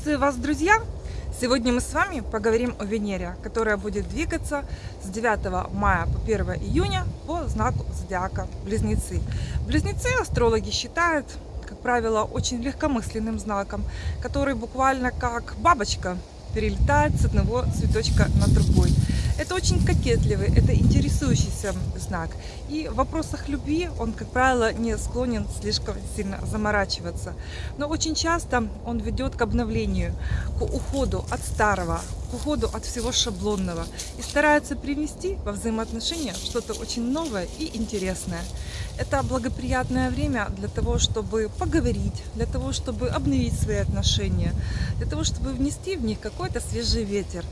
Приветствую вас, друзья! Сегодня мы с вами поговорим о Венере, которая будет двигаться с 9 мая по 1 июня по знаку зодиака Близнецы. Близнецы астрологи считают, как правило, очень легкомысленным знаком, который буквально как бабочка перелетает с одного цветочка на другой. Это очень кокетливый, это интересующийся знак. И в вопросах любви он, как правило, не склонен слишком сильно заморачиваться. Но очень часто он ведет к обновлению, к уходу от старого, к уходу от всего шаблонного и старается привнести во взаимоотношения что-то очень новое и интересное. Это благоприятное время для того, чтобы поговорить, для того, чтобы обновить свои отношения, для того, чтобы внести в них какой-то свежий ветер.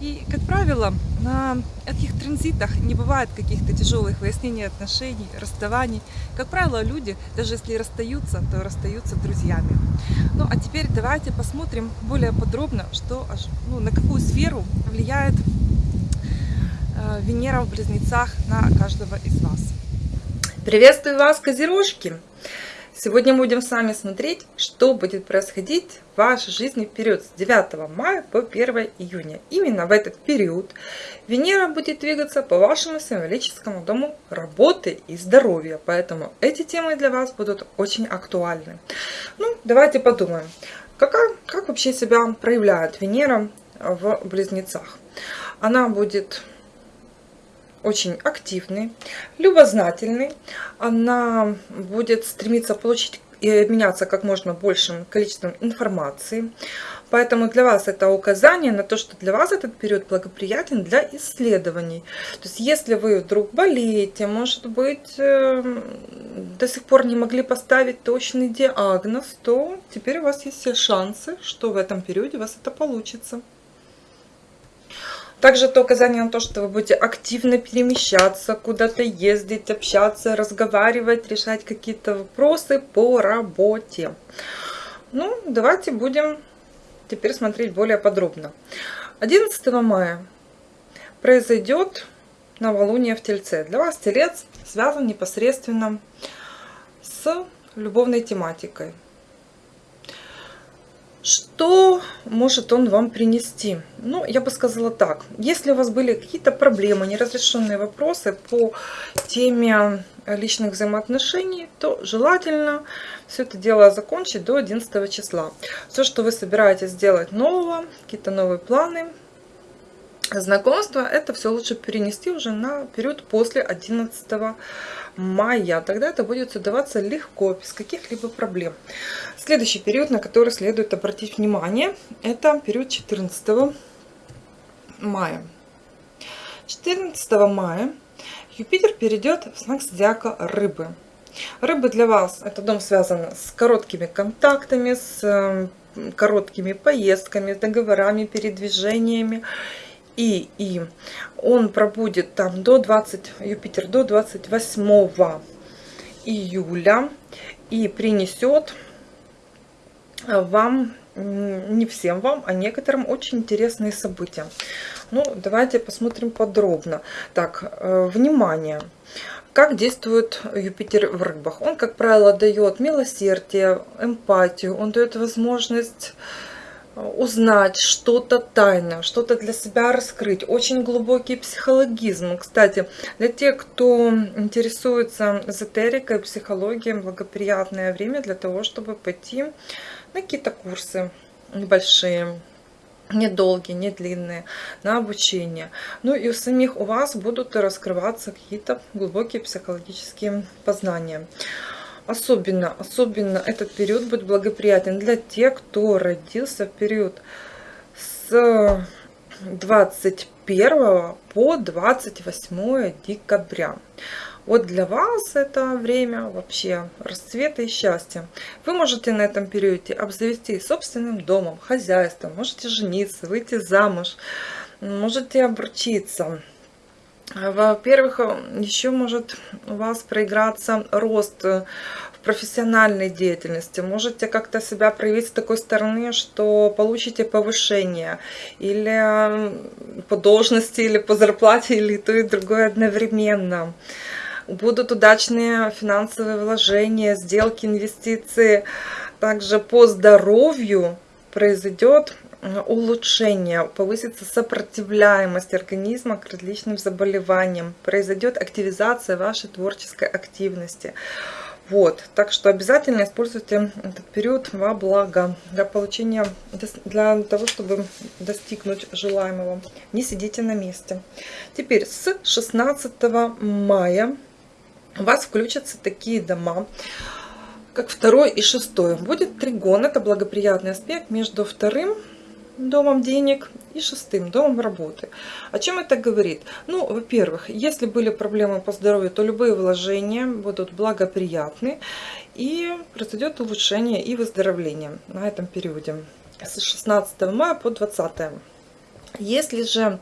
И, как правило, на этих транзитах не бывает каких-то тяжелых выяснений отношений, расставаний. Как правило, люди, даже если расстаются, то расстаются друзьями. Ну, а теперь давайте посмотрим более подробно, что, ну, на какую сферу влияет э, Венера в Близнецах на каждого из вас. Приветствую вас, Козерожки! Сегодня мы будем с вами смотреть, что будет происходить в вашей жизни в период с 9 мая по 1 июня. Именно в этот период Венера будет двигаться по вашему символическому дому работы и здоровья. Поэтому эти темы для вас будут очень актуальны. Ну, давайте подумаем, какая, как вообще себя проявляет Венера в Близнецах. Она будет очень активный, любознательный. Она будет стремиться получить и обменяться как можно большим количеством информации. Поэтому для вас это указание на то, что для вас этот период благоприятен для исследований. То есть если вы вдруг болеете, может быть, эм, до сих пор не могли поставить точный диагноз, то теперь у вас есть все шансы, что в этом периоде у вас это получится. Также это указание на то, что вы будете активно перемещаться, куда-то ездить, общаться, разговаривать, решать какие-то вопросы по работе. Ну, давайте будем теперь смотреть более подробно. 11 мая произойдет новолуние в Тельце. Для вас Телец связан непосредственно с любовной тематикой. Что может он вам принести? Ну, я бы сказала так. Если у вас были какие-то проблемы, неразрешенные вопросы по теме личных взаимоотношений, то желательно все это дело закончить до 11 числа. Все, что вы собираетесь сделать нового, какие-то новые планы, знакомства, это все лучше перенести уже на период после 11 мая. Тогда это будет удаваться легко, без каких-либо проблем. Следующий период, на который следует обратить внимание, это период 14 мая. 14 мая Юпитер перейдет в знак зодиака Рыбы. Рыбы для вас это дом связан с короткими контактами, с короткими поездками, договорами, передвижениями и, и он пробудет там до 20, Юпитер до 28 июля и принесет вам, не всем вам, а некоторым очень интересные события. Ну, давайте посмотрим подробно. Так, э, внимание. Как действует Юпитер в рыбах? Он, как правило, дает милосердие, эмпатию, он дает возможность узнать что-то тайное, что-то для себя раскрыть. Очень глубокий психологизм. Кстати, для тех, кто интересуется эзотерикой, психологией, благоприятное время для того, чтобы пойти на какие-то курсы небольшие, недолгие, не длинные, на обучение. Ну и у самих у вас будут раскрываться какие-то глубокие психологические познания. Особенно, особенно этот период будет благоприятен для тех, кто родился в период с 21 по 28 декабря. Вот для вас это время вообще расцвета и счастья. Вы можете на этом периоде обзавести собственным домом, хозяйством, можете жениться, выйти замуж, можете обручиться. Во-первых, еще может у вас проиграться рост в профессиональной деятельности. Можете как-то себя проявить с такой стороны, что получите повышение или по должности, или по зарплате, или то и другое одновременно. Будут удачные финансовые вложения, сделки, инвестиции. Также по здоровью произойдет э, улучшение, повысится сопротивляемость организма к различным заболеваниям, произойдет активизация вашей творческой активности. Вот, так что обязательно используйте этот период во благо, для получения, для того, чтобы достигнуть желаемого. Не сидите на месте. Теперь с 16 мая у вас включатся такие дома, как второй и шестой. Будет тригон, это благоприятный аспект между вторым домом денег и шестым домом работы. О чем это говорит? Ну, во-первых, если были проблемы по здоровью, то любые вложения будут благоприятны и произойдет улучшение и выздоровление на этом периоде с 16 мая по 20. Если же,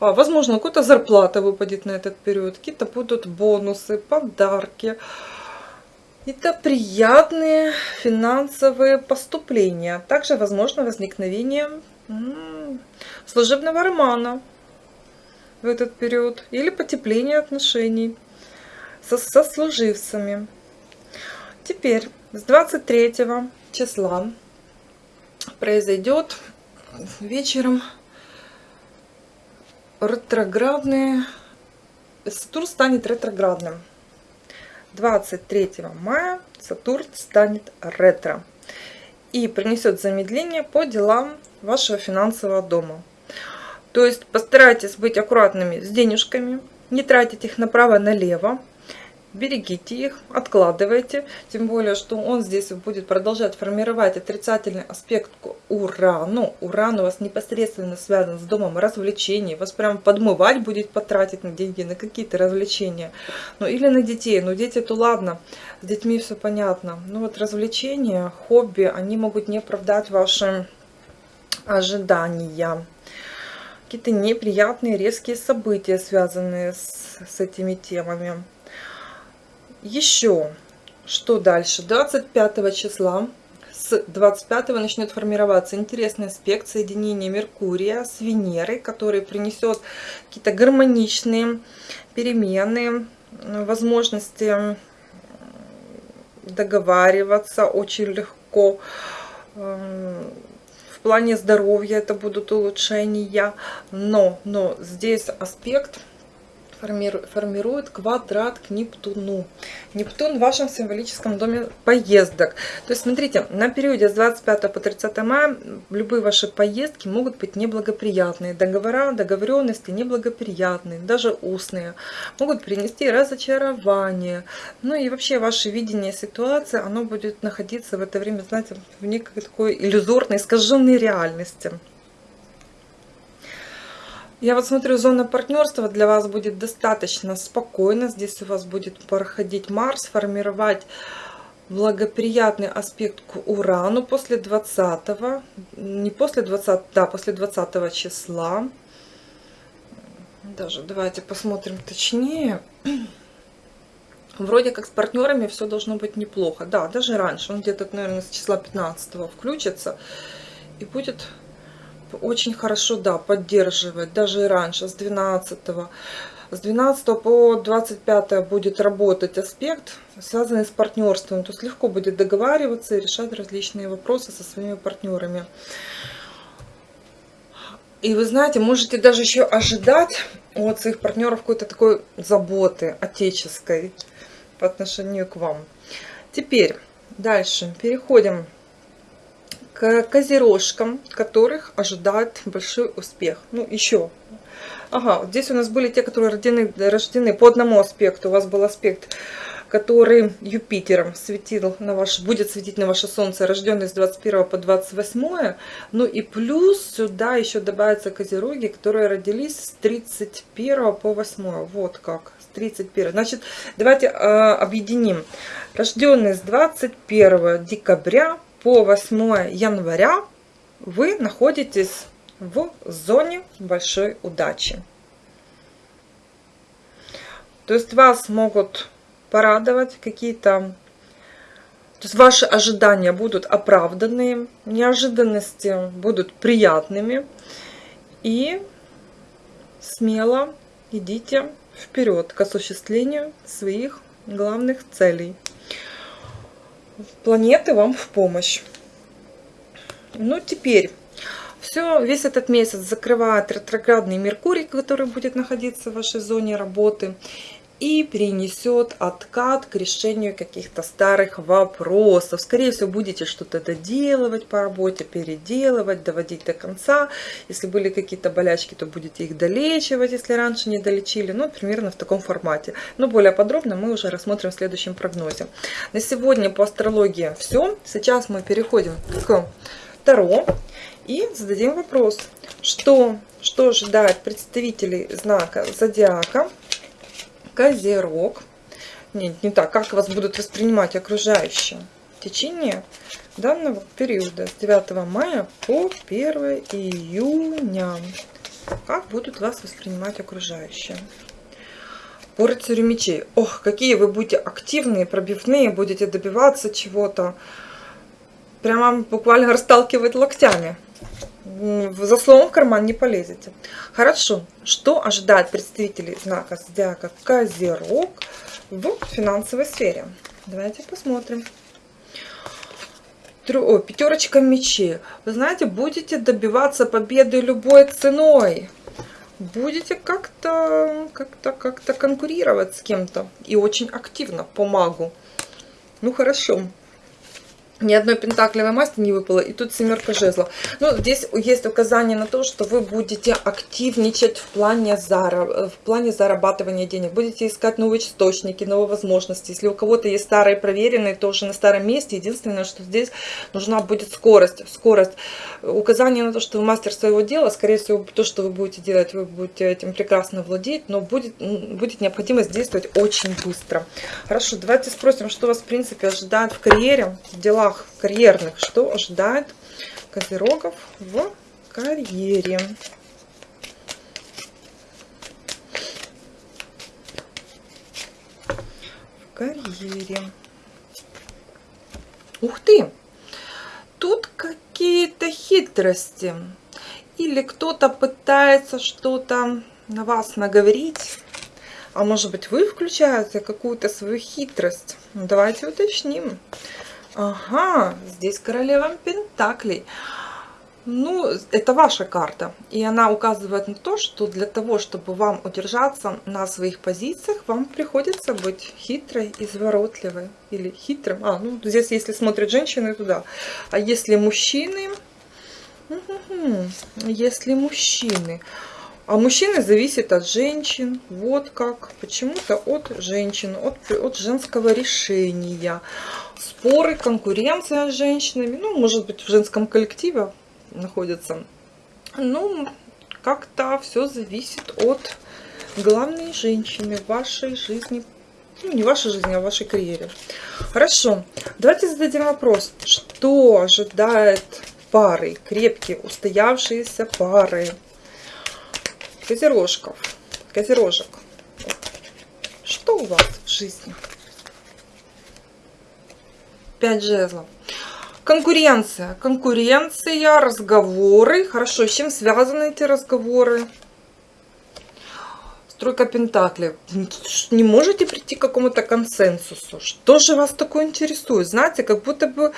а, возможно, какая-то зарплата выпадет на этот период, какие-то будут бонусы, подарки, это приятные финансовые поступления. Также возможно возникновение служебного романа в этот период или потепление отношений со сослуживцами. Теперь с 23 числа произойдет вечером ретроградные Сатурн станет ретроградным 23 мая Сатурн станет ретро и принесет замедление по делам вашего финансового дома. То есть постарайтесь быть аккуратными с денежками, не тратить их направо-налево, берегите их, откладывайте. Тем более, что он здесь будет продолжать формировать отрицательный аспект к Урану. Уран у вас непосредственно связан с домом развлечений. Вас прям подмывать будет потратить на деньги, на какие-то развлечения. Ну или на детей. Ну дети то ладно, с детьми все понятно. Ну вот развлечения, хобби, они могут не оправдать ваши ожидания какие-то неприятные резкие события, связанные с, с этими темами. Еще, что дальше? 25 числа, с 25 начнет формироваться интересный аспект соединения Меркурия с Венерой, который принесет какие-то гармоничные перемены, возможности договариваться очень легко. Эм, в плане здоровья это будут улучшения, но, но здесь аспект формирует квадрат к Нептуну. Нептун в вашем символическом доме поездок. То есть, смотрите, на периоде с 25 по 30 мая любые ваши поездки могут быть неблагоприятные. Договора, договоренности неблагоприятные, даже устные. Могут принести разочарование. Ну и вообще ваше видение ситуации, оно будет находиться в это время, знаете, в некой такой иллюзорной, искаженной реальности. Я вот смотрю, зона партнерства для вас будет достаточно спокойно. Здесь у вас будет проходить Марс, формировать благоприятный аспект к Урану после 20 не после 20 да после 20 числа. Даже давайте посмотрим точнее. Вроде как с партнерами все должно быть неплохо. Да даже раньше он где-то наверное с числа 15 включится и будет очень хорошо, да, поддерживает, даже и раньше, с 12 -го. С 12 по 25 будет работать аспект, связанный с партнерством. То есть легко будет договариваться и решать различные вопросы со своими партнерами. И вы знаете, можете даже еще ожидать от своих партнеров какой-то такой заботы отеческой по отношению к вам. Теперь дальше переходим к козерожкам, которых ожидает большой успех. Ну, еще. Ага, здесь у нас были те, которые рождены, рождены по одному аспекту. У вас был аспект, который Юпитером светил на ваш, будет светить на ваше Солнце, рожденный с 21 по 28. Ну и плюс сюда еще добавятся козероги, которые родились с 31 по 8. Вот как. С 31. Значит, давайте э, объединим. Рожденный с 21 декабря по 8 января вы находитесь в зоне большой удачи. То есть вас могут порадовать какие-то... То есть ваши ожидания будут оправданные, неожиданности будут приятными. И смело идите вперед к осуществлению своих главных целей планеты вам в помощь. Ну, теперь все, весь этот месяц закрывает ретроградный Меркурий, который будет находиться в вашей зоне работы и принесет откат к решению каких-то старых вопросов. Скорее всего, будете что-то доделывать по работе, переделывать, доводить до конца. Если были какие-то болячки, то будете их долечивать, если раньше не долечили. Ну, примерно в таком формате. Но более подробно мы уже рассмотрим в следующем прогнозе. На сегодня по астрологии все. Сейчас мы переходим к Таро и зададим вопрос, что, что ожидает представителей знака Зодиака Козерог. Нет, не так. Как вас будут воспринимать окружающие в течение данного периода с 9 мая по 1 июня. Как будут вас воспринимать окружающие? По рыцарю мечей. Ох, какие вы будете активные, пробивные, будете добиваться чего-то. Прямо буквально расталкивать локтями за словом в карман не полезете. Хорошо. Что ожидает представителей знака зодиака Козерог в финансовой сфере? Давайте посмотрим. О, пятерочка мечей. Вы знаете, будете добиваться победы любой ценой. Будете как-то как-то как-то конкурировать с кем-то. И очень активно по магу. Ну хорошо ни одной пентаклевой масти не выпало, и тут семерка жезлов. Ну, здесь есть указание на то, что вы будете активничать в плане, зараб... в плане зарабатывания денег. Будете искать новые источники, новые возможности. Если у кого-то есть старые проверенные, то уже на старом месте. Единственное, что здесь нужна будет скорость. Скорость. Указание на то, что вы мастер своего дела, скорее всего, то, что вы будете делать, вы будете этим прекрасно владеть, но будет, будет необходимость действовать очень быстро. Хорошо, давайте спросим, что вас, в принципе, ожидает в карьере, в делах карьерных, что ожидает козерогов в карьере. В карьере. Ух ты! Тут какие-то хитрости. Или кто-то пытается что-то на вас наговорить. А может быть вы включаете какую-то свою хитрость. Давайте уточним. Ага, здесь королева Пентаклей. Ну, это ваша карта. И она указывает на то, что для того, чтобы вам удержаться на своих позициях, вам приходится быть хитрой, изворотливой. Или хитрым. А, ну, здесь, если смотрят женщины, туда. А если мужчины... Если мужчины... А мужчины зависит от женщин. Вот как. Почему-то от женщин, от, от женского решения споры, конкуренция с женщинами, ну, может быть, в женском коллективе находятся. Ну, как-то все зависит от главной женщины в вашей жизни. Ну, не вашей жизни, а вашей карьере. Хорошо, давайте зададим вопрос. Что ожидает пары, крепкие, устоявшиеся пары? Козерожков, козерожек. Что у вас в жизни? 5 жезлов. Конкуренция. Конкуренция, разговоры. Хорошо, с чем связаны эти разговоры? Стройка Пентаклей. Не можете прийти к какому-то консенсусу? Что же вас такое интересует? Знаете, как будто бы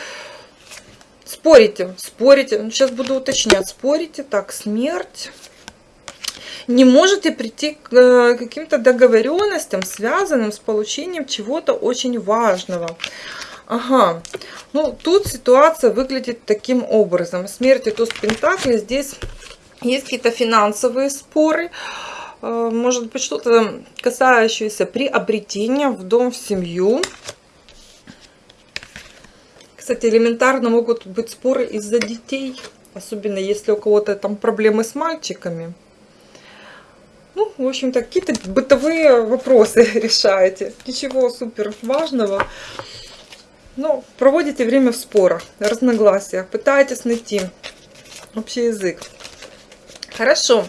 спорите, спорите. Сейчас буду уточнять. Спорите, так, смерть. Не можете прийти к э, каким-то договоренностям, связанным с получением чего-то очень важного. Ага, ну тут ситуация выглядит таким образом. Смерть и туз Пентакли, здесь есть какие-то финансовые споры, э, может быть что-то касающееся приобретения в дом, в семью. Кстати, элементарно могут быть споры из-за детей, особенно если у кого-то там проблемы с мальчиками. Ну, в общем-то, какие-то бытовые вопросы решаете. Ничего супер важного. Ну, проводите время в спорах, разногласиях, пытаетесь найти общий язык. Хорошо.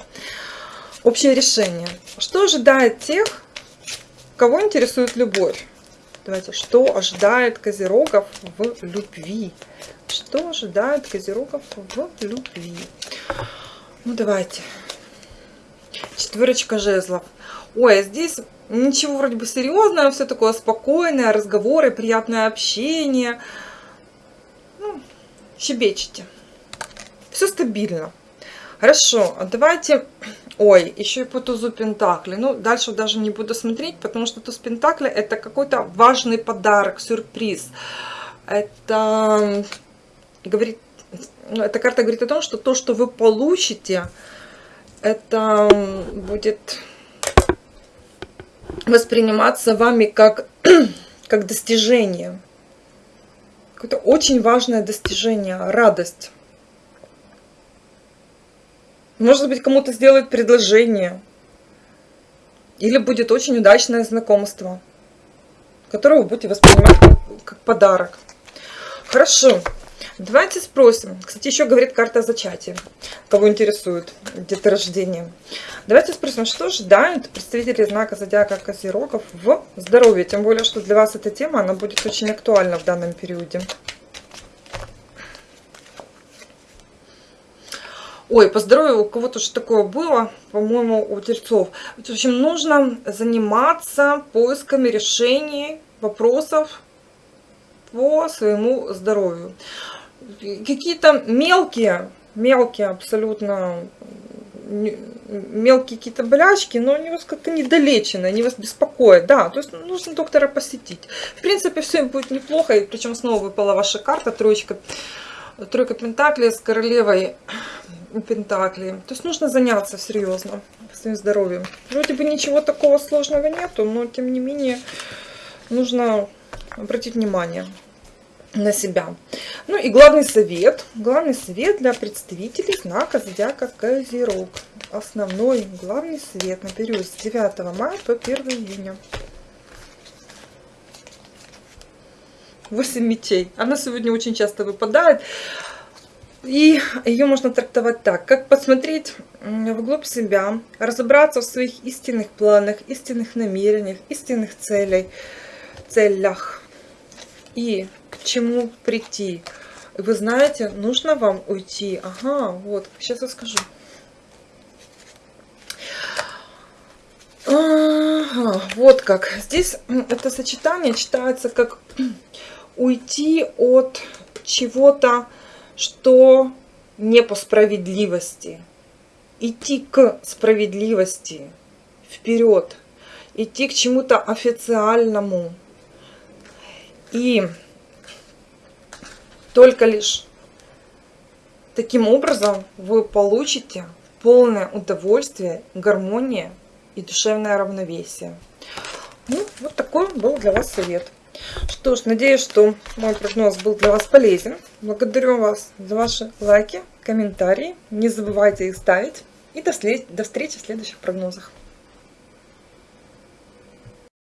Общее решение. Что ожидает тех, кого интересует любовь? Давайте, что ожидает козерогов в любви? Что ожидает козерогов в любви? Ну, давайте. Четверочка жезлов. Ой, а здесь ничего вроде бы серьезного, все такое спокойное, разговоры, приятное общение. Ну, щебечете. Все стабильно. Хорошо, а давайте... Ой, еще и по тузу Пентакли. Ну, дальше даже не буду смотреть, потому что туз Пентакли это какой-то важный подарок, сюрприз. Это говорит... Ну, эта карта говорит о том, что то, что вы получите, это будет восприниматься вами как, как достижение. Какое-то очень важное достижение, радость. Может быть, кому-то сделают предложение. Или будет очень удачное знакомство, которое вы будете воспринимать как, подарок. Хорошо. Давайте спросим. Кстати, еще говорит карта зачатия. Кого интересует где-то рождение. Давайте спросим, что ожидают представители знака зодиака Козерогов в здоровье. Тем более, что для вас эта тема, она будет очень актуальна в данном периоде. Ой, по здоровью у кого-то что такое было, по-моему, у тельцов. В общем, нужно заниматься поисками решений вопросов по своему здоровью. Какие-то мелкие, мелкие абсолютно, мелкие какие-то болячки, но они вас как-то недолечены, они вас беспокоят. Да, то есть нужно доктора посетить. В принципе, все будет неплохо, и причем снова выпала ваша карта, троечка, тройка пентаклей с королевой Пентакли. То есть нужно заняться серьезно своим здоровьем. Вроде бы ничего такого сложного нету, но тем не менее нужно обратить внимание на себя. Ну и главный совет. Главный совет для представителей знака зодиака Козерог. Основной главный совет на период с 9 мая по 1 июня. 8 мечей. Она сегодня очень часто выпадает. И ее можно трактовать так, как посмотреть вглубь себя, разобраться в своих истинных планах, истинных намерениях, истинных целей, целях и к чему прийти. Вы знаете, нужно вам уйти. Ага, вот, сейчас я скажу. Ага, вот как. Здесь это сочетание читается как уйти от чего-то, что не по справедливости. Идти к справедливости вперед, идти к чему-то официальному. И только лишь таким образом вы получите полное удовольствие, гармония и душевное равновесие. Ну, вот такой был для вас совет. Что ж, надеюсь, что мой прогноз был для вас полезен. Благодарю вас за ваши лайки, комментарии. Не забывайте их ставить. И до, до встречи в следующих прогнозах.